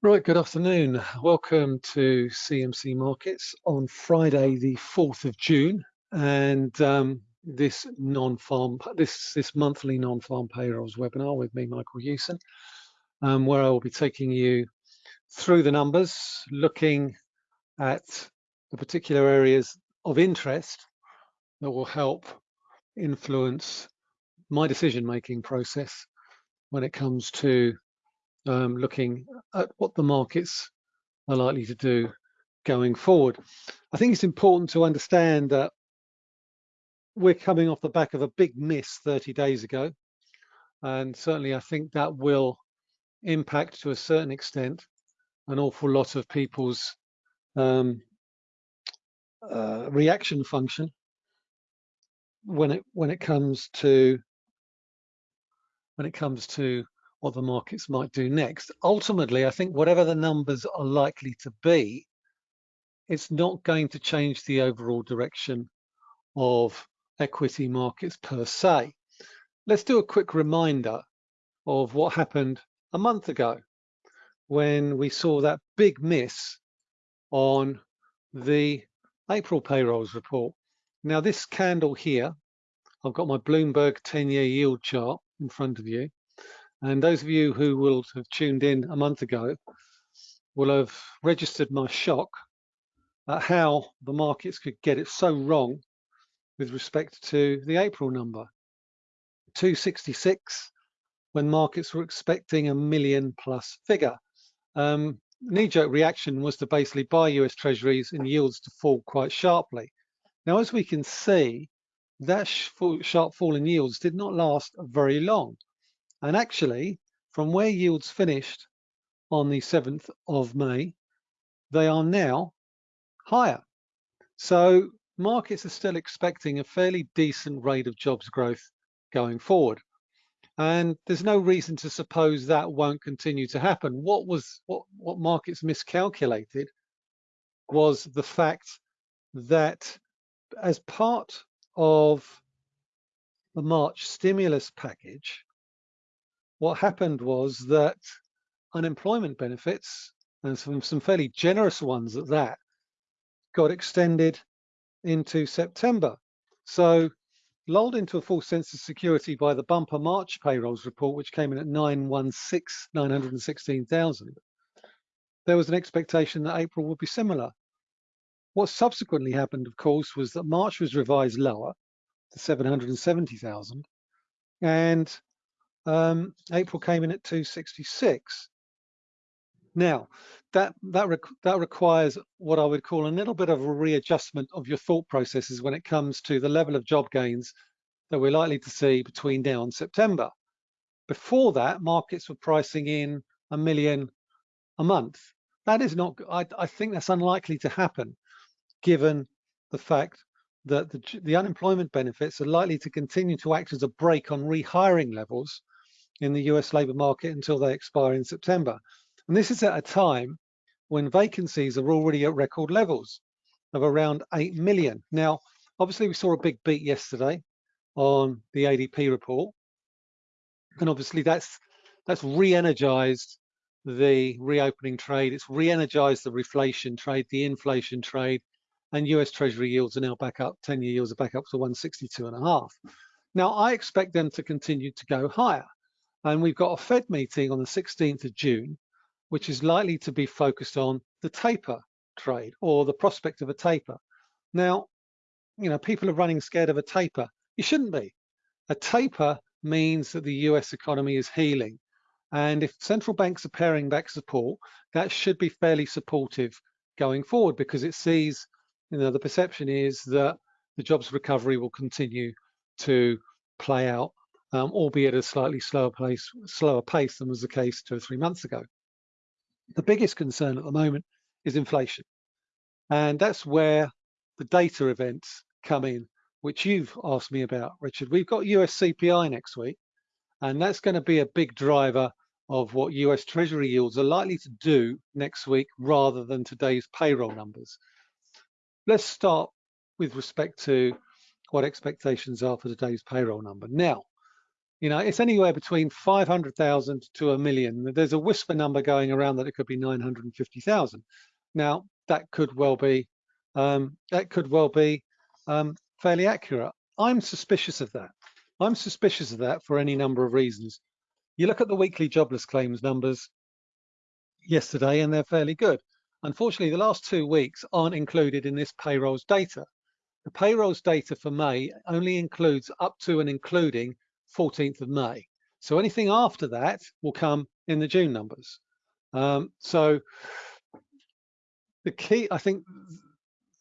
Right, good afternoon. Welcome to CMC Markets on Friday, the 4th of June, and um, this non-farm, this this monthly non-farm payrolls webinar with me, Michael Hewson, um, where I will be taking you through the numbers, looking at the particular areas of interest that will help influence my decision-making process when it comes to um, looking at what the markets are likely to do going forward. I think it's important to understand that we're coming off the back of a big miss 30 days ago. And certainly I think that will impact to a certain extent an awful lot of people's um, uh, reaction function when it when it comes to when it comes to what the markets might do next. Ultimately, I think whatever the numbers are likely to be, it's not going to change the overall direction of equity markets per se. Let's do a quick reminder of what happened a month ago when we saw that big miss on the April payrolls report. Now this candle here, I've got my Bloomberg 10-year yield chart in front of you. And those of you who will have tuned in a month ago will have registered my shock at how the markets could get it so wrong with respect to the April number. 266 when markets were expecting a million plus figure. Um, knee-jerk reaction was to basically buy US treasuries and yields to fall quite sharply. Now, as we can see, that sharp fall in yields did not last very long. And actually, from where yields finished on the 7th of May, they are now higher. So markets are still expecting a fairly decent rate of jobs growth going forward. And there's no reason to suppose that won't continue to happen. What was what, what markets miscalculated was the fact that as part of the March stimulus package, what happened was that unemployment benefits, and some, some fairly generous ones at that, got extended into September. So lulled into a false sense of security by the bumper March payrolls report, which came in at 916, 916,000, there was an expectation that April would be similar. What subsequently happened, of course, was that March was revised lower to 770,000 and um, April came in at 266. Now, that that that requires what I would call a little bit of a readjustment of your thought processes when it comes to the level of job gains that we're likely to see between now and September. Before that, markets were pricing in a million a month. That is not. I, I think that's unlikely to happen, given the fact that the, the unemployment benefits are likely to continue to act as a brake on rehiring levels in the US labour market until they expire in September. And this is at a time when vacancies are already at record levels of around 8 million. Now, obviously we saw a big beat yesterday on the ADP report. And obviously that's that's re-energized the reopening trade. It's re-energized the reflation trade, the inflation trade, and US Treasury yields are now back up, 10-year yields are back up to 162 and a half. Now, I expect them to continue to go higher. And we've got a Fed meeting on the 16th of June, which is likely to be focused on the taper trade or the prospect of a taper. Now, you know, people are running scared of a taper. You shouldn't be. A taper means that the US economy is healing. And if central banks are paring back support, that should be fairly supportive going forward because it sees, you know, the perception is that the jobs recovery will continue to play out um, albeit at a slightly slower pace, slower pace than was the case two or three months ago. The biggest concern at the moment is inflation. And that's where the data events come in, which you've asked me about, Richard. We've got US CPI next week, and that's going to be a big driver of what US Treasury yields are likely to do next week rather than today's payroll numbers. Let's start with respect to what expectations are for today's payroll number. Now, You know, it's anywhere between 500,000 to a million. There's a whisper number going around that it could be 950,000. Now, that could well be um, that could well be um, fairly accurate. I'm suspicious of that. I'm suspicious of that for any number of reasons. You look at the weekly jobless claims numbers yesterday, and they're fairly good. Unfortunately, the last two weeks aren't included in this payrolls data. The payrolls data for May only includes up to and including 14th of May. So anything after that will come in the June numbers. Um, so the key, I think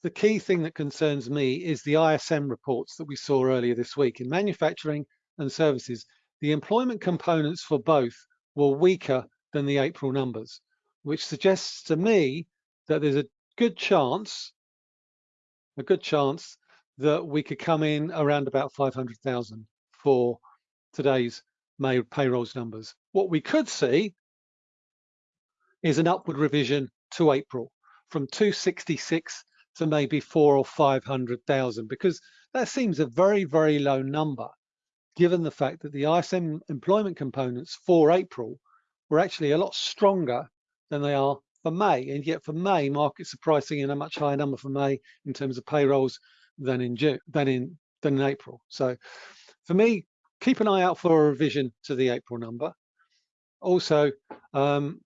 the key thing that concerns me is the ISM reports that we saw earlier this week in manufacturing and services. The employment components for both were weaker than the April numbers, which suggests to me that there's a good chance, a good chance that we could come in around about 500,000 for today's May payrolls numbers. What we could see is an upward revision to April from 266 to maybe four or 500,000 because that seems a very, very low number given the fact that the ISM employment components for April were actually a lot stronger than they are for May. And yet for May, markets are pricing in a much higher number for May in terms of payrolls than in June, than in than in April. So for me, keep an eye out for a revision to the April number. Also, um,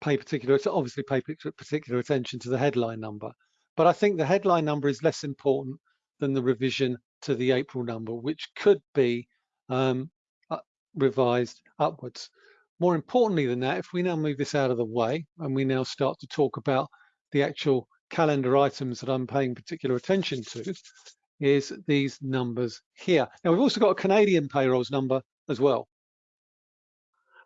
pay particular, obviously pay particular attention to the headline number. But I think the headline number is less important than the revision to the April number, which could be um, revised upwards. More importantly than that, if we now move this out of the way and we now start to talk about the actual calendar items that I'm paying particular attention to, is these numbers here. Now we've also got a Canadian payrolls number as well.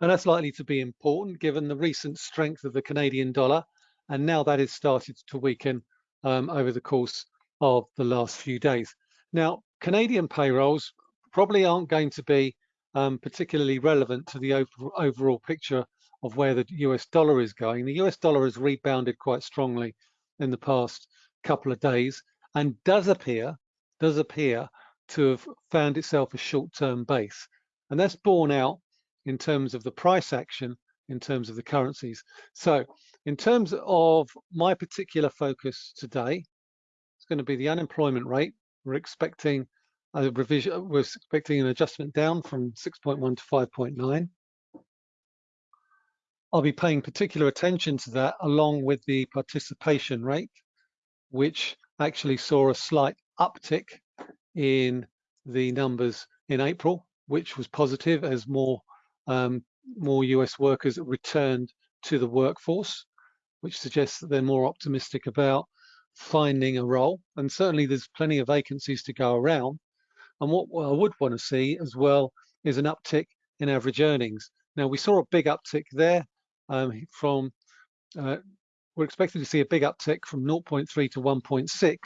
And that's likely to be important given the recent strength of the Canadian dollar. And now that has started to weaken um, over the course of the last few days. Now, Canadian payrolls probably aren't going to be um, particularly relevant to the overall picture of where the US dollar is going. The US dollar has rebounded quite strongly in the past couple of days and does appear, does appear to have found itself a short-term base. And that's borne out in terms of the price action in terms of the currencies. So in terms of my particular focus today, it's going to be the unemployment rate. We're expecting a revision, we're expecting an adjustment down from 6.1 to 5.9. I'll be paying particular attention to that along with the participation rate, which actually saw a slight uptick in the numbers in April, which was positive as more um, more US workers returned to the workforce, which suggests that they're more optimistic about finding a role. And certainly there's plenty of vacancies to go around. And what I would want to see as well is an uptick in average earnings. Now we saw a big uptick there um, from, uh, we're expecting to see a big uptick from 0.3 to 1.6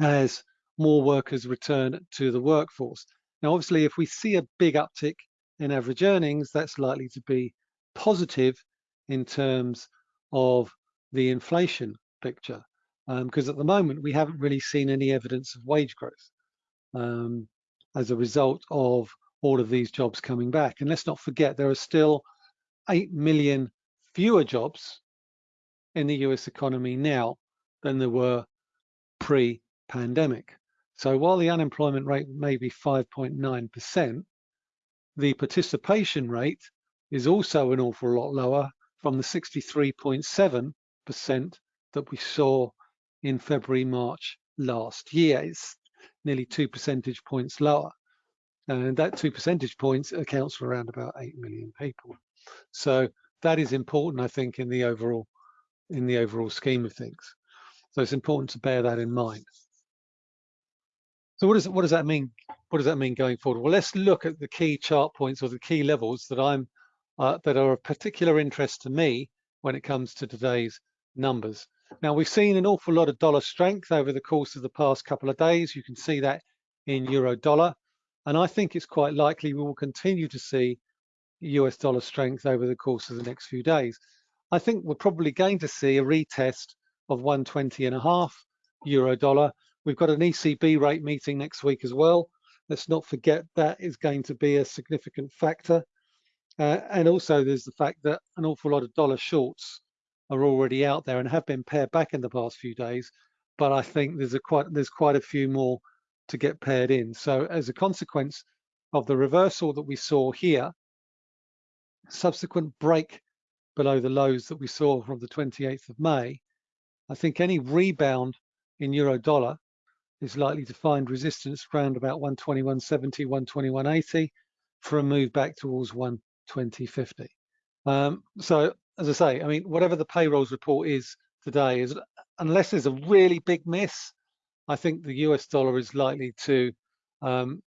as more workers return to the workforce. Now, obviously, if we see a big uptick in average earnings, that's likely to be positive in terms of the inflation picture. Because um, at the moment, we haven't really seen any evidence of wage growth um, as a result of all of these jobs coming back. And let's not forget, there are still 8 million fewer jobs in the US economy now than there were pre-pandemic. So while the unemployment rate may be 5.9%, the participation rate is also an awful lot lower from the 63.7% that we saw in February, March last year. It's nearly two percentage points lower. And that two percentage points accounts for around about 8 million people. So that is important, I think, in the overall in the overall scheme of things. So it's important to bear that in mind. So what does what does that mean? What does that mean going forward? Well, let's look at the key chart points or the key levels that I'm uh, that are of particular interest to me when it comes to today's numbers. Now we've seen an awful lot of dollar strength over the course of the past couple of days. You can see that in euro dollar, and I think it's quite likely we will continue to see US dollar strength over the course of the next few days. I think we're probably going to see a retest of 120 and a half euro dollar We've got an ECB rate meeting next week as well. Let's not forget that is going to be a significant factor. Uh, and also there's the fact that an awful lot of dollar shorts are already out there and have been pared back in the past few days. But I think there's a quite there's quite a few more to get paired in. So as a consequence of the reversal that we saw here, subsequent break below the lows that we saw from the 28th of May, I think any rebound in euro dollar is likely to find resistance around about 121.70, 121.80 for a move back towards 120.50. Um, so as I say, I mean, whatever the payrolls report is today is unless there's a really big miss, I think the US dollar is likely to um,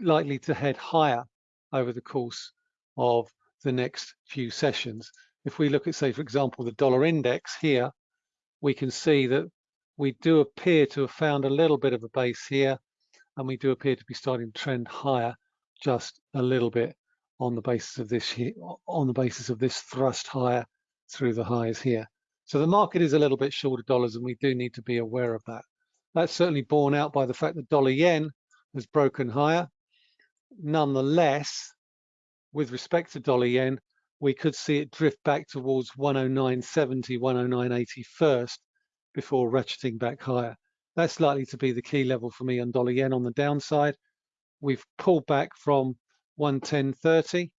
likely to head higher over the course of the next few sessions. If we look at, say, for example, the dollar index here, we can see that we do appear to have found a little bit of a base here, and we do appear to be starting to trend higher just a little bit on the basis of this here, on the basis of this thrust higher through the highs here. So the market is a little bit short of dollars, and we do need to be aware of that. That's certainly borne out by the fact that dollar yen has broken higher. Nonetheless, with respect to dollar yen, we could see it drift back towards 109.70, 109.80 first before ratcheting back higher. That's likely to be the key level for me on dollar yen on the downside. We've pulled back from 110.30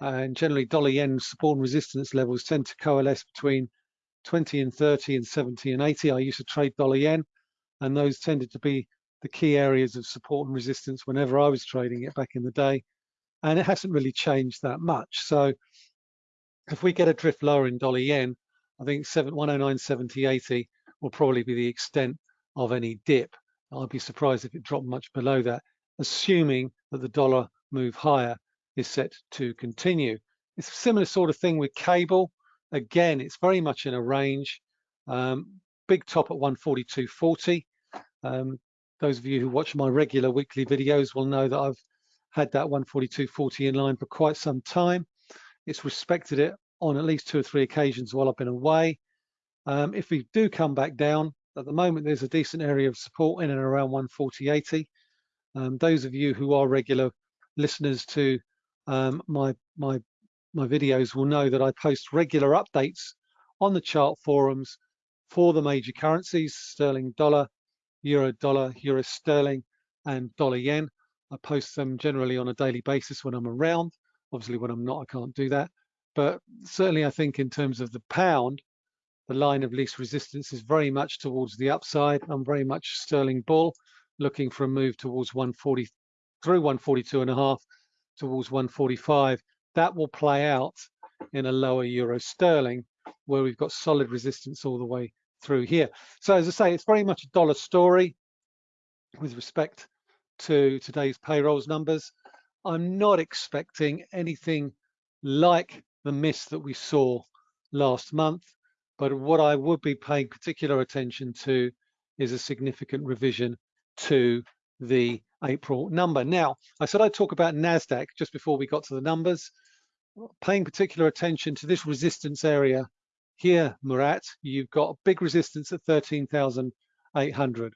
and generally dollar yen support and resistance levels tend to coalesce between 20 and 30 and 70 and 80. I used to trade dollar yen and those tended to be the key areas of support and resistance whenever I was trading it back in the day. And it hasn't really changed that much. So if we get a drift lower in dollar yen, I think 109.70, 80 will probably be the extent of any dip. I'd be surprised if it dropped much below that, assuming that the dollar move higher is set to continue. It's a similar sort of thing with cable. Again, it's very much in a range. Um, big top at 142.40. Um, those of you who watch my regular weekly videos will know that I've had that 142.40 in line for quite some time. It's respected it on at least two or three occasions while I've been away. Um, if we do come back down, at the moment there's a decent area of support in and around 140.80. Um, those of you who are regular listeners to um, my my my videos will know that I post regular updates on the chart forums for the major currencies, sterling dollar, euro dollar, euro sterling, and dollar yen. I post them generally on a daily basis when I'm around. Obviously, when I'm not, I can't do that. But certainly, I think in terms of the pound, the line of least resistance is very much towards the upside. I'm very much sterling bull, looking for a move towards 140 through 142 and a half towards 145. That will play out in a lower euro sterling where we've got solid resistance all the way through here. So as I say, it's very much a dollar story with respect to today's payrolls numbers. I'm not expecting anything like the miss that we saw last month, but what I would be paying particular attention to is a significant revision to the April number. Now, I said I'd talk about NASDAQ just before we got to the numbers, paying particular attention to this resistance area here, Murat, you've got big resistance at 13,800.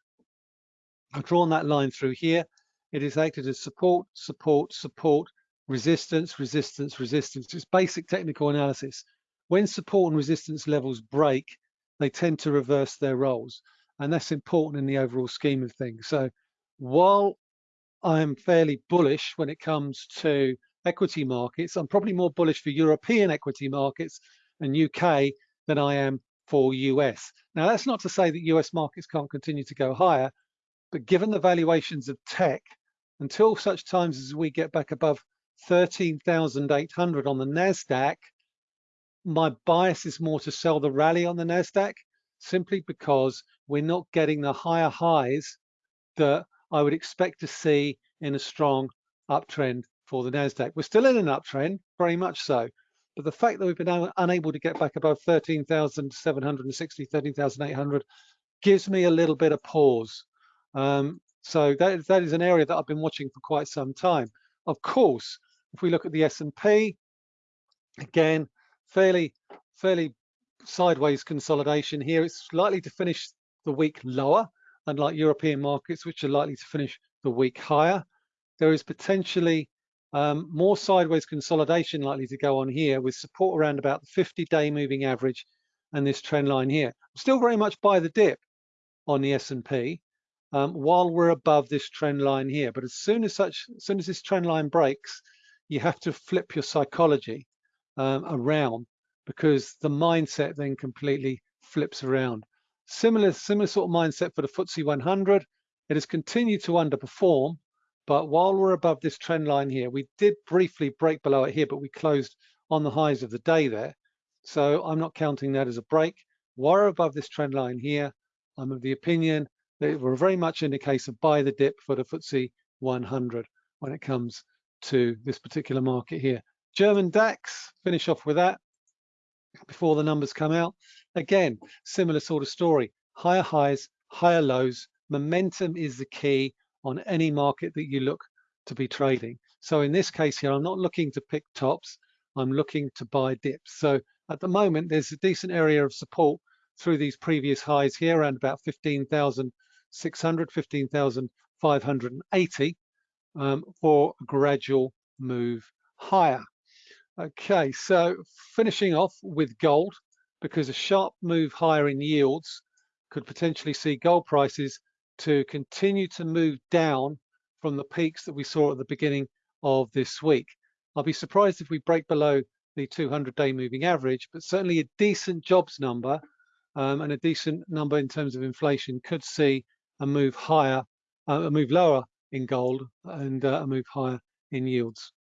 I've drawn that line through here. It is acted as support, support, support, resistance, resistance, resistance. It's basic technical analysis. When support and resistance levels break, they tend to reverse their roles. And that's important in the overall scheme of things. So while I'm fairly bullish when it comes to equity markets, I'm probably more bullish for European equity markets and UK than I am for US. Now, that's not to say that US markets can't continue to go higher, but given the valuations of tech, until such times as we get back above 13,800 on the NASDAQ, my bias is more to sell the rally on the NASDAQ simply because we're not getting the higher highs that I would expect to see in a strong uptrend for the NASDAQ. We're still in an uptrend, very much so. But the fact that we've been unable to get back above 13,760, 13,800 gives me a little bit of pause. Um, so that, that is an area that I've been watching for quite some time. Of course, if we look at the S&P, again, fairly, fairly sideways consolidation here. It's likely to finish the week lower, unlike European markets, which are likely to finish the week higher. There is potentially um, more sideways consolidation likely to go on here with support around about the 50-day moving average and this trend line here. Still very much buy the dip on the S&P um, while we're above this trend line here. But as soon as such, as soon as this trend line breaks, you have to flip your psychology um, around because the mindset then completely flips around. Similar, similar sort of mindset for the FTSE 100. It has continued to underperform, but while we're above this trend line here, we did briefly break below it here, but we closed on the highs of the day there. So I'm not counting that as a break. We're above this trend line here. I'm of the opinion that we're very much in the case of buy the dip for the FTSE 100 when it comes to this particular market here. German DAX, finish off with that before the numbers come out. Again, similar sort of story. Higher highs, higher lows. Momentum is the key on any market that you look to be trading. So in this case here, I'm not looking to pick tops. I'm looking to buy dips. So at the moment, there's a decent area of support through these previous highs here around about 15,600, 15,580 um, for a gradual move higher. Okay, so finishing off with gold, because a sharp move higher in yields could potentially see gold prices to continue to move down from the peaks that we saw at the beginning of this week. I'll be surprised if we break below the 200-day moving average, but certainly a decent jobs number um, and a decent number in terms of inflation could see a move higher, uh, a move lower in gold and uh, a move higher in yields.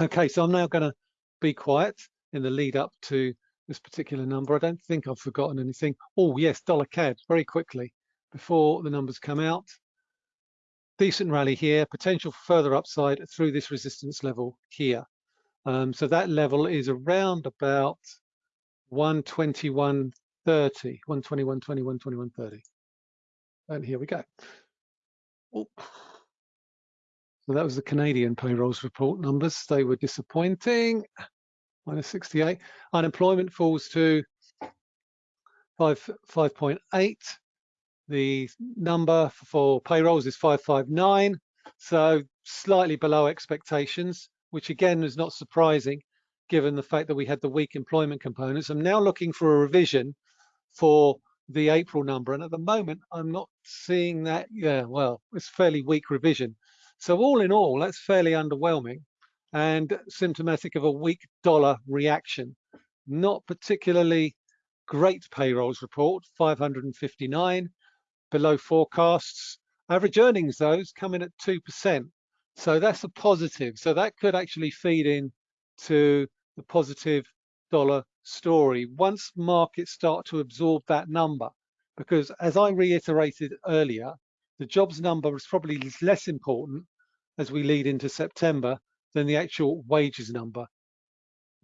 Okay, so I'm now going to be quiet in the lead up to this particular number. I don't think I've forgotten anything. Oh yes, dollar CAD very quickly before the numbers come out. Decent rally here, potential further upside through this resistance level here. Um, so that level is around about 121.30, 121, 21, 21, 30. And here we go. Oh. So that was the Canadian payrolls report numbers. They were disappointing, minus 68. Unemployment falls to 5, 5.8. The number for payrolls is 559, so slightly below expectations, which again is not surprising given the fact that we had the weak employment components. I'm now looking for a revision for the April number, and at the moment I'm not seeing that. Yeah, well, it's fairly weak revision. So all in all, that's fairly underwhelming and symptomatic of a weak dollar reaction. Not particularly great payrolls report, 559, below forecasts. Average earnings, those come in at 2%. So that's a positive. So that could actually feed in to the positive dollar story once markets start to absorb that number. Because as I reiterated earlier, the jobs number is probably less important as we lead into September than the actual wages number.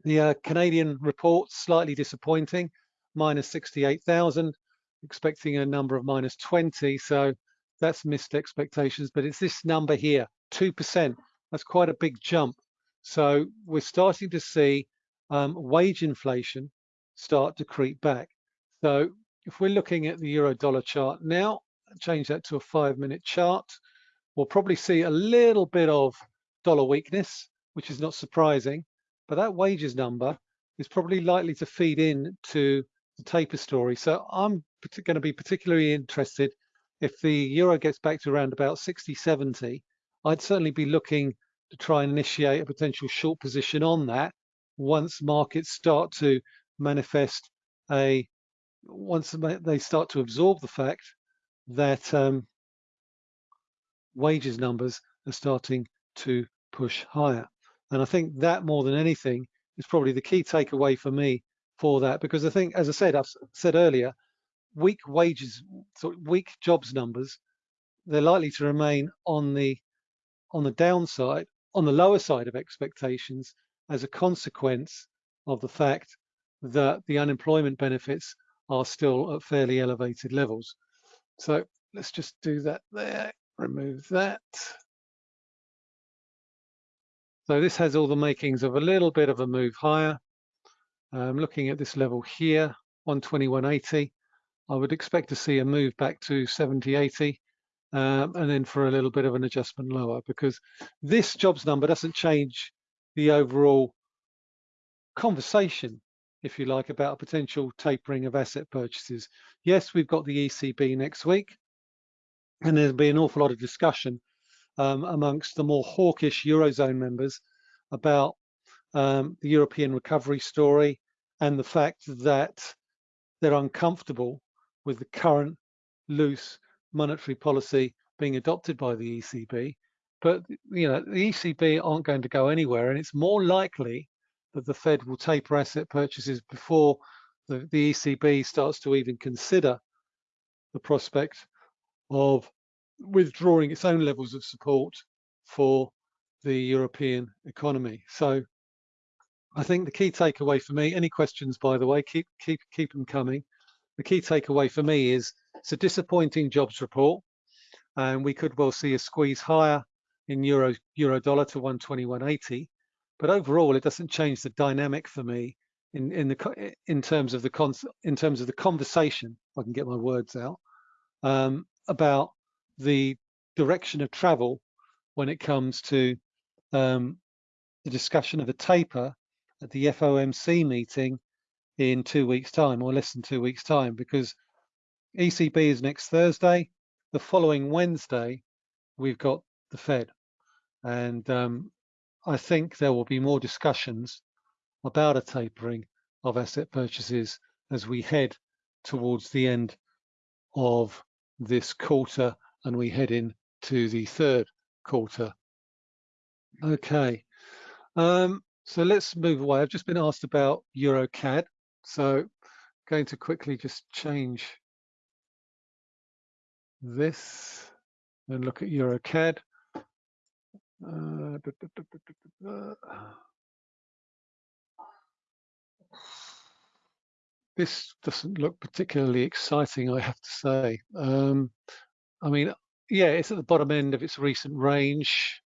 The uh, Canadian report slightly disappointing, minus 68,000, expecting a number of minus 20. So that's missed expectations, but it's this number here, 2%. That's quite a big jump. So we're starting to see um, wage inflation start to creep back. So if we're looking at the euro dollar chart now, change that to a five minute chart, we'll probably see a little bit of dollar weakness, which is not surprising, but that wages number is probably likely to feed in to the taper story. So I'm going to be particularly interested if the euro gets back to around about 60, 70, I'd certainly be looking to try and initiate a potential short position on that once markets start to manifest a, once they start to absorb the fact that um, wages numbers are starting to push higher. And I think that more than anything is probably the key takeaway for me for that, because I think, as I said, I've said earlier, weak wages, so weak jobs numbers, they're likely to remain on the on the downside, on the lower side of expectations as a consequence of the fact that the unemployment benefits are still at fairly elevated levels. So let's just do that there remove that. So this has all the makings of a little bit of a move higher. Um, looking at this level here, 121.80, I would expect to see a move back to 70.80 um, and then for a little bit of an adjustment lower because this jobs number doesn't change the overall conversation, if you like, about a potential tapering of asset purchases. Yes, we've got the ECB next week, and there'll be an awful lot of discussion um, amongst the more hawkish Eurozone members about um, the European recovery story and the fact that they're uncomfortable with the current loose monetary policy being adopted by the ECB. But you know, the ECB aren't going to go anywhere, and it's more likely that the Fed will taper asset purchases before the, the ECB starts to even consider the prospect of withdrawing its own levels of support for the European economy. So I think the key takeaway for me, any questions, by the way, keep keep keep them coming. The key takeaway for me is it's a disappointing jobs report, and we could well see a squeeze higher in euro euro dollar to 121.80. But overall, it doesn't change the dynamic for me in in the in terms of the con in terms of the conversation. If I can get my words out um, about the direction of travel when it comes to um, the discussion of a taper at the FOMC meeting in two weeks time or less than two weeks time because ECB is next Thursday. The following Wednesday, we've got the Fed. And um, I think there will be more discussions about a tapering of asset purchases as we head towards the end of this quarter and we head in to the third quarter. Okay, um, so let's move away. I've just been asked about EuroCAD. So going to quickly just change this and look at EuroCAD. Uh, this doesn't look particularly exciting, I have to say. Um, I mean, yeah, it's at the bottom end of its recent range.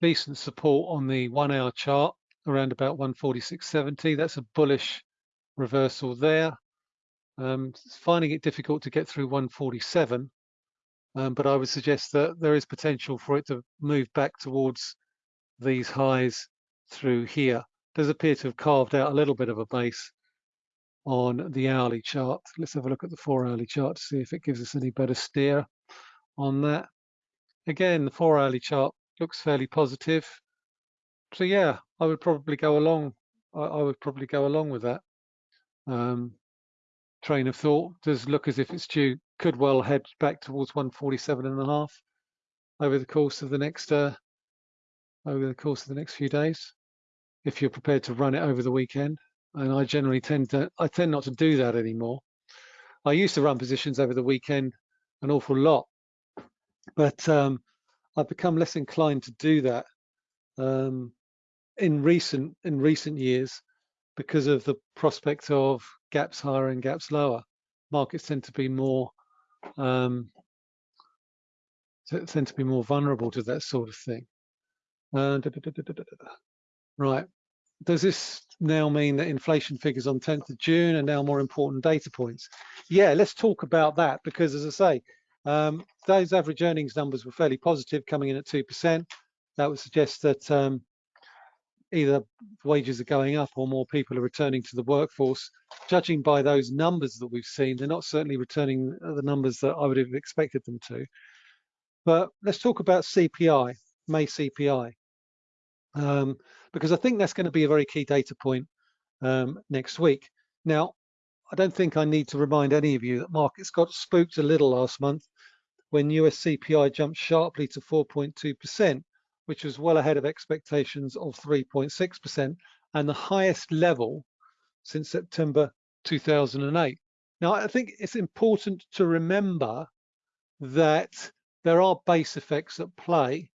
Decent support on the one hour chart around about 146.70. That's a bullish reversal there. Um, finding it difficult to get through 147, um, but I would suggest that there is potential for it to move back towards these highs through here. It Does appear to have carved out a little bit of a base on the hourly chart. Let's have a look at the four hourly chart to see if it gives us any better steer on that. Again, the four hourly chart looks fairly positive. So yeah, I would probably go along. I, I would probably go along with that um, train of thought. Does look as if it's due, could well head back towards 147 and a half over the course of the next uh, over the course of the next few days, if you're prepared to run it over the weekend and I generally tend to I tend not to do that anymore. I used to run positions over the weekend an awful lot, but um, I've become less inclined to do that um, in recent in recent years because of the prospect of gaps higher and gaps lower. Markets tend to be more um, tend to be more vulnerable to that sort of thing. Uh, da, da, da, right does this now mean that inflation figures on 10th of June are now more important data points? Yeah, let's talk about that because as I say, um, those average earnings numbers were fairly positive coming in at 2%. That would suggest that um, either wages are going up or more people are returning to the workforce. Judging by those numbers that we've seen, they're not certainly returning the numbers that I would have expected them to. But let's talk about CPI, May CPI um, because I think that's going to be a very key data point um, next week. Now, I don't think I need to remind any of you that markets got spooked a little last month when US CPI jumped sharply to 4.2%, which was well ahead of expectations of 3.6% and the highest level since September 2008. Now, I think it's important to remember that there are base effects at play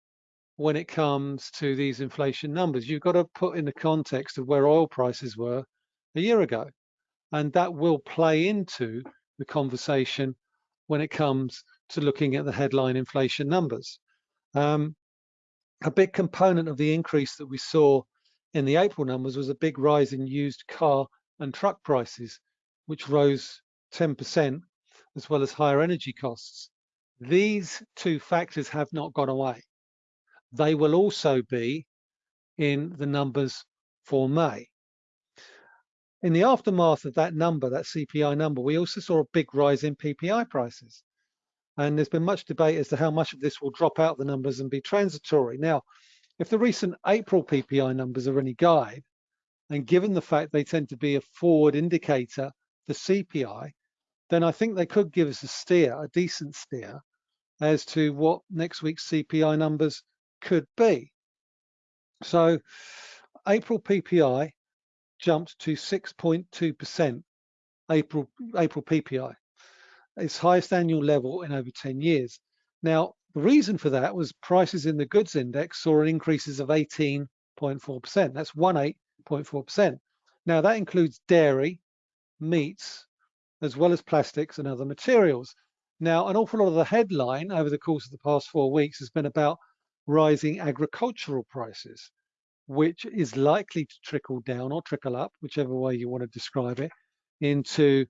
when it comes to these inflation numbers. You've got to put in the context of where oil prices were a year ago. And that will play into the conversation when it comes to looking at the headline inflation numbers. Um, a big component of the increase that we saw in the April numbers was a big rise in used car and truck prices, which rose 10%, as well as higher energy costs. These two factors have not gone away. They will also be in the numbers for May. In the aftermath of that number, that CPI number, we also saw a big rise in PPI prices. And there's been much debate as to how much of this will drop out the numbers and be transitory. Now, if the recent April PPI numbers are any guide, and given the fact they tend to be a forward indicator for CPI, then I think they could give us a steer, a decent steer, as to what next week's CPI numbers could be. So April PPI jumped to 6.2% April, April PPI, its highest annual level in over 10 years. Now, the reason for that was prices in the goods index saw an increases of 18.4%. That's 18.4%. Now that includes dairy, meats, as well as plastics and other materials. Now, an awful lot of the headline over the course of the past four weeks has been about rising agricultural prices, which is likely to trickle down or trickle up, whichever way you want to describe it, into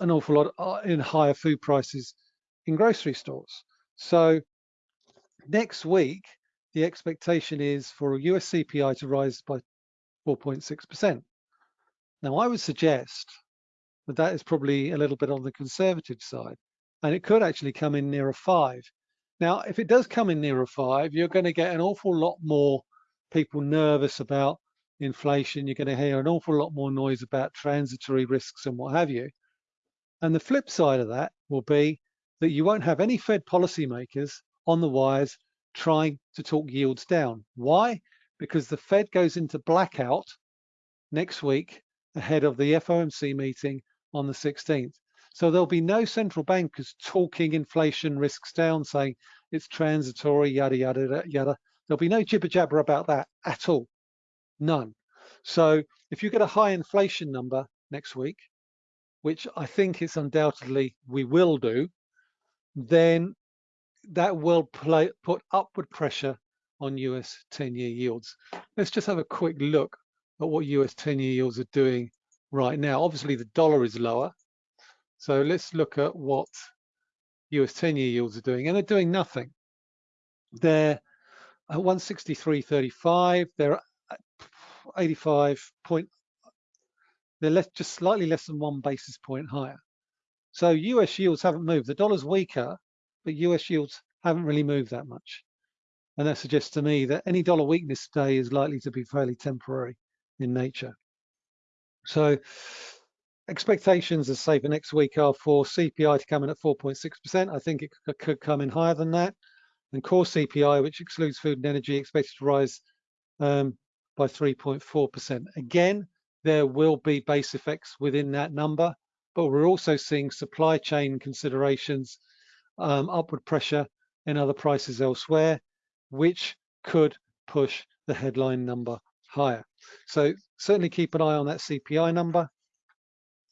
an awful lot uh, in higher food prices in grocery stores. So next week, the expectation is for a US CPI to rise by 4.6%. Now, I would suggest that that is probably a little bit on the conservative side, and it could actually come in near a five. Now, if it does come in near a five, you're going to get an awful lot more people nervous about inflation. You're going to hear an awful lot more noise about transitory risks and what have you. And the flip side of that will be that you won't have any Fed policymakers on the wires trying to talk yields down. Why? Because the Fed goes into blackout next week ahead of the FOMC meeting on the 16th. So there'll be no central bankers talking inflation risks down, saying it's transitory, yada, yada, yada. There'll be no jibber jabber about that at all. None. So if you get a high inflation number next week, which I think it's undoubtedly we will do, then that will play, put upward pressure on US 10-year yields. Let's just have a quick look at what US 10-year yields are doing right now. Obviously, the dollar is lower. So let's look at what US 10-year yields are doing. And they're doing nothing. They're at 163.35. They're 85 point. They're less, just slightly less than one basis point higher. So US yields haven't moved. The dollar's weaker, but US yields haven't really moved that much. And that suggests to me that any dollar weakness today is likely to be fairly temporary in nature. So expectations, as say, for next week are for CPI to come in at 4.6%. I think it could come in higher than that. And core CPI, which excludes food and energy, expected to rise um, by 3.4%. Again, there will be base effects within that number but we're also seeing supply chain considerations, um, upward pressure in other prices elsewhere, which could push the headline number higher. So certainly keep an eye on that CPI number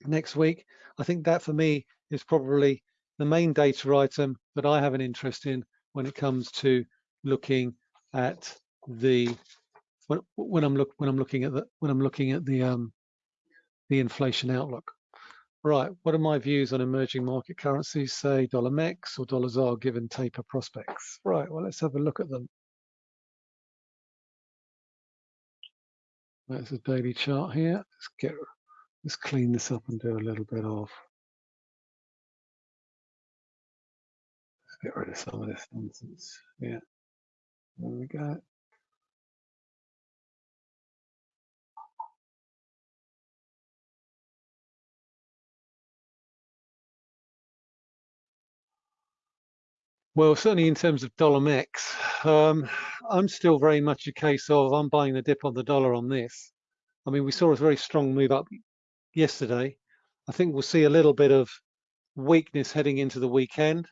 next week. I think that for me is probably the main data item that I have an interest in when it comes to looking at the when, when I'm look when I'm looking at the when I'm looking at the um, the inflation outlook. Right, what are my views on emerging market currencies, say dollar MEX or dollar ZAR given taper prospects? Right, well, let's have a look at them. That's a daily chart here. Let's get let's clean this up and do a little bit of get rid of some of this nonsense. Yeah. There we go. Well, certainly in terms of dollar MEX, um, I'm still very much a case of I'm buying the dip on the dollar on this. I mean, we saw a very strong move up yesterday. I think we'll see a little bit of weakness heading into the weekend.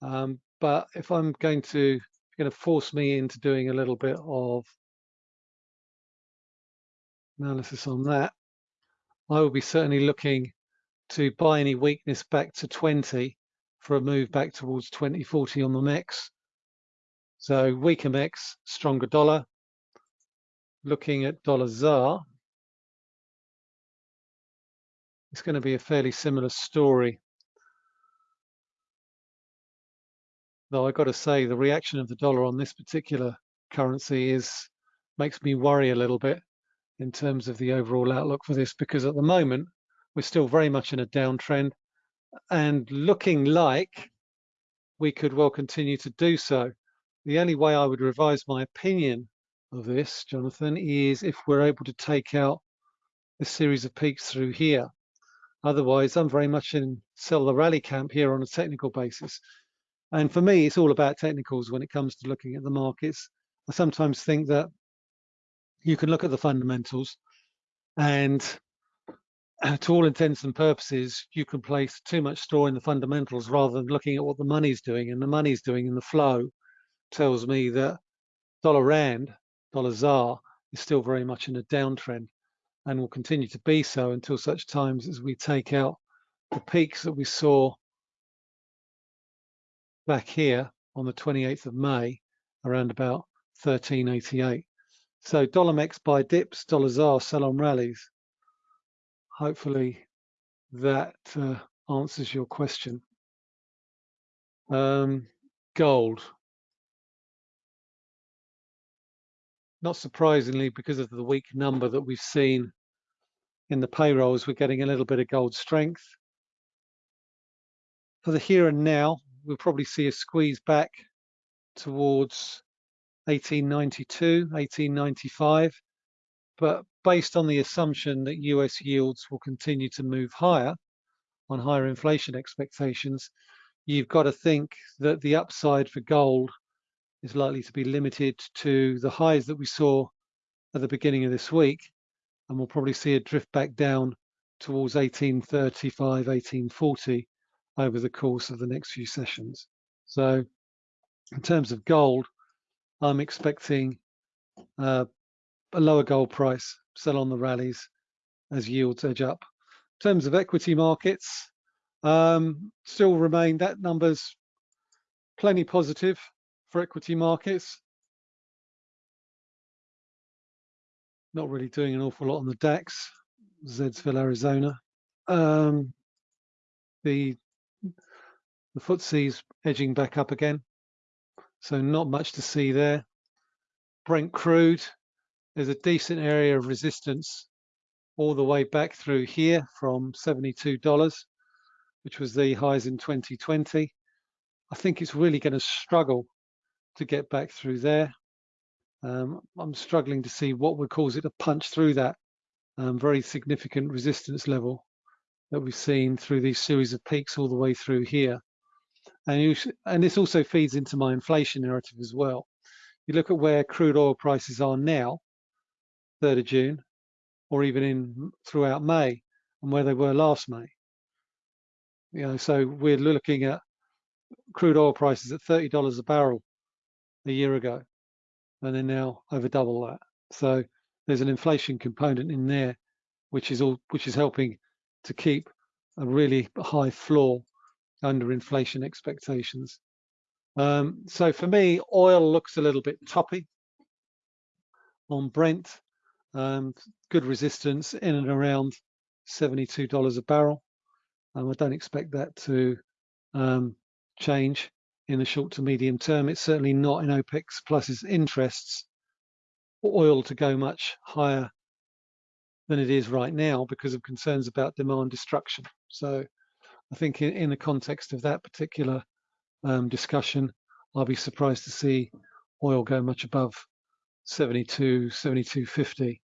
Um, but if I'm going to going to force me into doing a little bit of analysis on that, I will be certainly looking to buy any weakness back to 20 for a move back towards 2040 on the MEX. So weaker MEX, stronger dollar. Looking at dollar ZAR, it's going to be a fairly similar story. Though I've got to say, the reaction of the dollar on this particular currency is makes me worry a little bit in terms of the overall outlook for this, because at the moment we're still very much in a downtrend and looking like we could well continue to do so. The only way I would revise my opinion of this, Jonathan, is if we're able to take out a series of peaks through here. Otherwise, I'm very much in sell the rally camp here on a technical basis. And for me, it's all about technicals when it comes to looking at the markets. I sometimes think that you can look at the fundamentals and uh, to all intents and purposes, you can place too much store in the fundamentals rather than looking at what the money's doing. And the money's doing in the flow tells me that dollar rand, dollar ZAR, is still very much in a downtrend and will continue to be so until such times as we take out the peaks that we saw back here on the 28th of May around about 1388. So dollar MEX buy dips, dollar ZAR sell on rallies. Hopefully that uh, answers your question. Um, gold. Not surprisingly, because of the weak number that we've seen in the payrolls, we're getting a little bit of gold strength. For the here and now, we'll probably see a squeeze back towards 1892, 1895. But based on the assumption that US yields will continue to move higher on higher inflation expectations, you've got to think that the upside for gold is likely to be limited to the highs that we saw at the beginning of this week. And we'll probably see a drift back down towards 1835, 1840 over the course of the next few sessions. So in terms of gold, I'm expecting uh, a lower gold price, sell on the rallies as yields edge up. In terms of equity markets, um, still remain that number's plenty positive for equity markets. Not really doing an awful lot on the DAX, Zedsville, Arizona. Um, the the FTSE's edging back up again. So not much to see there. Brent crude, there's a decent area of resistance all the way back through here from $72, which was the highs in 2020. I think it's really going to struggle to get back through there. Um, I'm struggling to see what would cause it to punch through that um, very significant resistance level that we've seen through these series of peaks all the way through here. And, you, and this also feeds into my inflation narrative as well. You look at where crude oil prices are now, 3rd of June, or even in throughout May, and where they were last May. You know, so we're looking at crude oil prices at $30 a barrel a year ago, and they're now over double that. So there's an inflation component in there, which is all which is helping to keep a really high floor under inflation expectations. Um, so for me, oil looks a little bit toppy on Brent. Um, good resistance in and around $72 a barrel. Um, I don't expect that to um, change in the short to medium term. It's certainly not in OPEC Plus's interests for oil to go much higher than it is right now because of concerns about demand destruction. So I think in, in the context of that particular um, discussion, I'll be surprised to see oil go much above 72, 72.50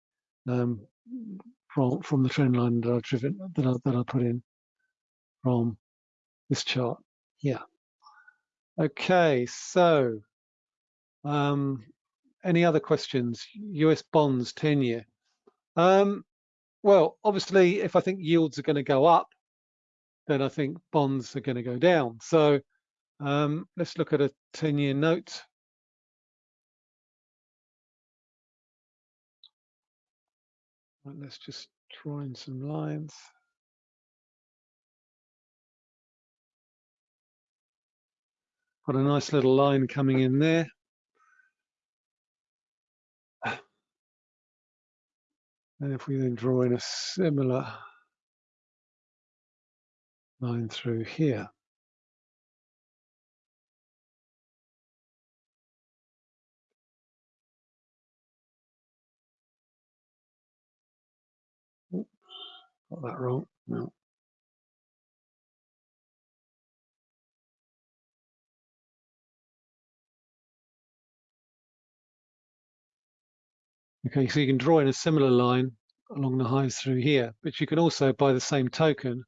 um, from from the trend line that I've driven that I, that I put in from this chart. Yeah. Okay, so um, any other questions? US bonds 10 year. Um, well, obviously, if I think yields are going to go up, then I think bonds are going to go down. So um, let's look at a 10 year note. let's just draw in some lines. Got a nice little line coming in there. And if we then draw in a similar line through here. Got that wrong. No. Okay, so you can draw in a similar line along the highs through here, but you can also, by the same token,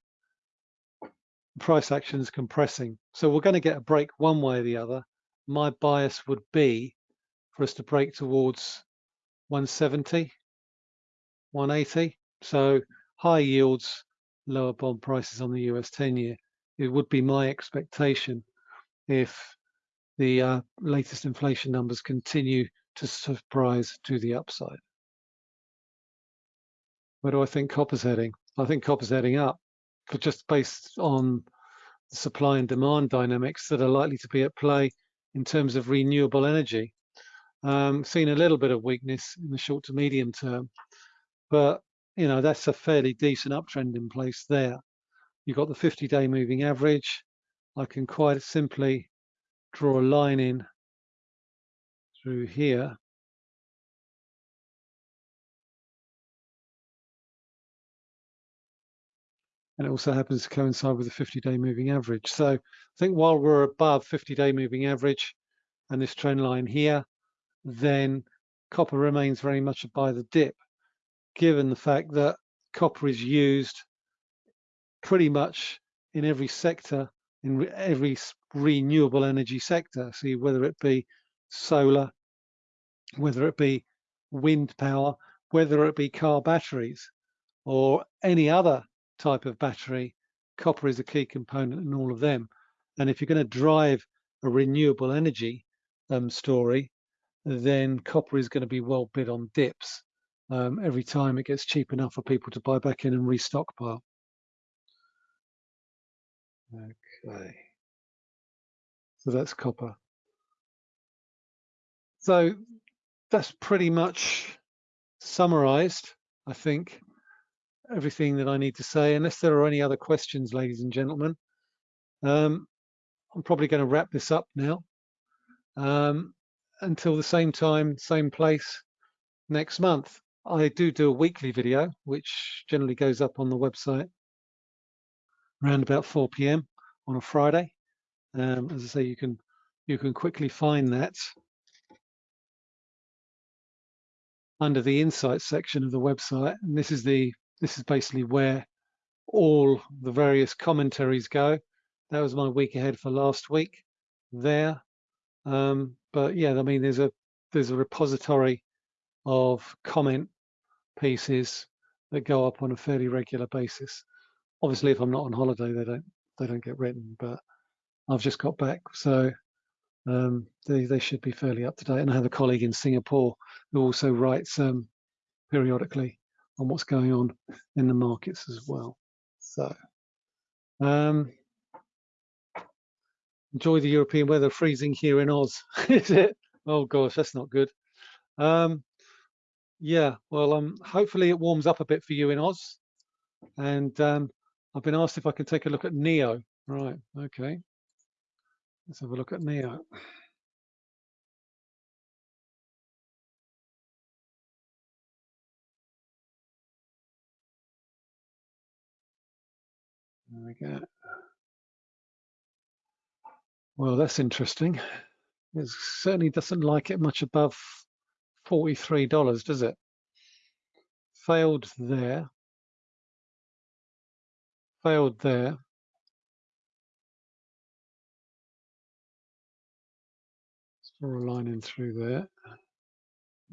price action is compressing. So we're going to get a break one way or the other. My bias would be for us to break towards 170, 180. So high yields, lower bond prices on the US 10 year. It would be my expectation if the uh, latest inflation numbers continue to surprise to the upside. Where do I think copper's heading? I think copper's heading up, but just based on the supply and demand dynamics that are likely to be at play in terms of renewable energy. Um, seen a little bit of weakness in the short to medium term, but you know that's a fairly decent uptrend in place there. You've got the 50-day moving average. I can quite simply draw a line in through here. And it also happens to coincide with the 50-day moving average. So I think while we're above 50-day moving average and this trend line here, then copper remains very much a buy the dip, given the fact that copper is used pretty much in every sector, in every renewable energy sector. See, whether it be solar, whether it be wind power, whether it be car batteries or any other type of battery, copper is a key component in all of them. And if you're going to drive a renewable energy um, story, then copper is going to be well bid on dips um, every time it gets cheap enough for people to buy back in and restockpile. Okay. So that's copper. So that's pretty much summarized, I think, everything that I need to say, unless there are any other questions, ladies and gentlemen. Um, I'm probably going to wrap this up now. Um, until the same time, same place next month. I do do a weekly video, which generally goes up on the website around about 4 p.m. on a Friday. Um, as I say, you can you can quickly find that under the insights section of the website. And this is the this is basically where all the various commentaries go. That was my week ahead for last week there. Um, but yeah, I mean, there's a there's a repository of comment pieces that go up on a fairly regular basis. Obviously, if I'm not on holiday, they don't they don't get written. But I've just got back, so um, they they should be fairly up to date. And I have a colleague in Singapore who also writes um, periodically on what's going on in the markets as well. So um, enjoy the European weather. Freezing here in Oz, is it? Oh gosh, that's not good. Um, yeah, well, um, hopefully it warms up a bit for you in Oz. And um, I've been asked if I can take a look at NIO. Right, okay. Let's have a look at NIO. There we go. Well, that's interesting. It certainly doesn't like it much above $43, does it? Failed there. Failed there. Draw a line in through there.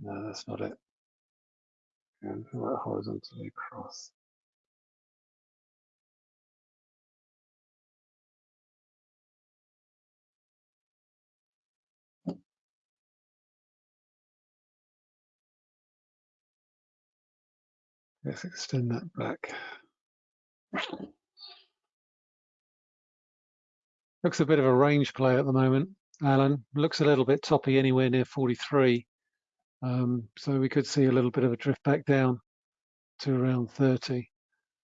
No, that's not it. And right horizontally across. Let's extend that back. Looks a bit of a range play at the moment, Alan. Looks a little bit toppy anywhere near 43. Um, so we could see a little bit of a drift back down to around 30.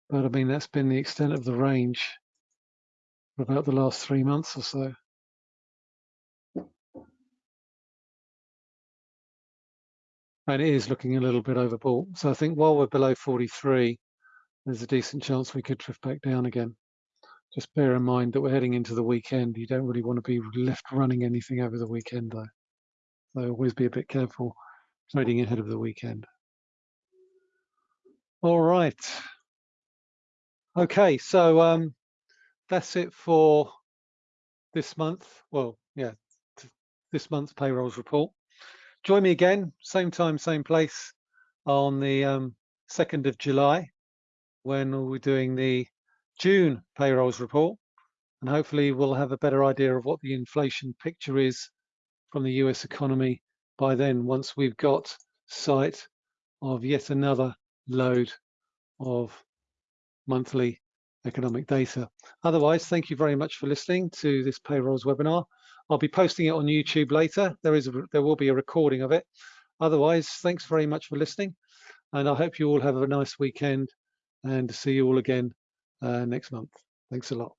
But I mean, that's been the extent of the range for about the last three months or so. And it is looking a little bit overbought. So I think while we're below 43, there's a decent chance we could drift back down again. Just bear in mind that we're heading into the weekend. You don't really want to be left running anything over the weekend though. So always be a bit careful trading ahead of the weekend. All right. Okay, so um, that's it for this month. Well, yeah, this month's payrolls report. Join me again, same time, same place on the um, 2nd of July when we're doing the June payrolls report. And hopefully we'll have a better idea of what the inflation picture is from the US economy by then, once we've got sight of yet another load of monthly economic data. Otherwise, thank you very much for listening to this payrolls webinar. I'll be posting it on YouTube later. There is a, there will be a recording of it. Otherwise, thanks very much for listening, and I hope you all have a nice weekend and see you all again Uh, next month. Thanks a lot.